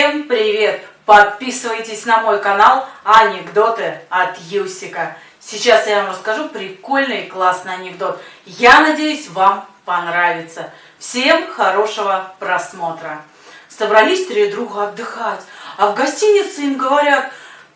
Всем привет! Подписывайтесь на мой канал Анекдоты от Юсика. Сейчас я вам расскажу прикольный и классный анекдот. Я надеюсь, вам понравится. Всем хорошего просмотра. Собрались три друга отдыхать, а в гостинице им говорят,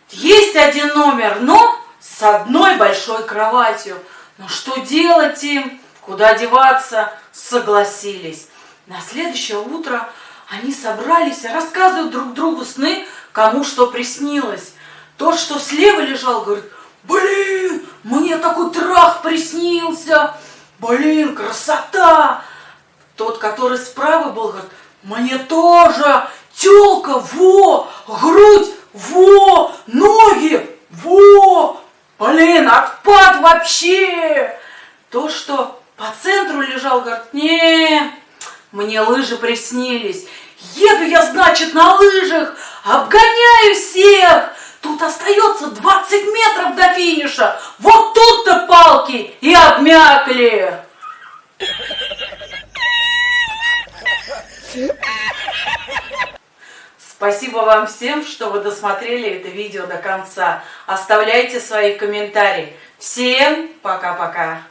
есть один номер, но с одной большой кроватью. Но что делать им? Куда деваться? Согласились. На следующее утро они собрались рассказывают друг другу сны, кому что приснилось. Тот, что слева лежал, говорит, блин, мне такой трах приснился, блин, красота. Тот, который справа был, говорит, мне тоже, телка, во, грудь, во, ноги, во, блин, отпад вообще. То, что по центру лежал, говорит, не, мне лыжи приснились. Еду я, значит, на лыжах, обгоняю всех. Тут остается 20 метров до финиша. Вот тут-то палки и обмякли. Спасибо вам всем, что вы досмотрели это видео до конца. Оставляйте свои комментарии. Всем пока-пока.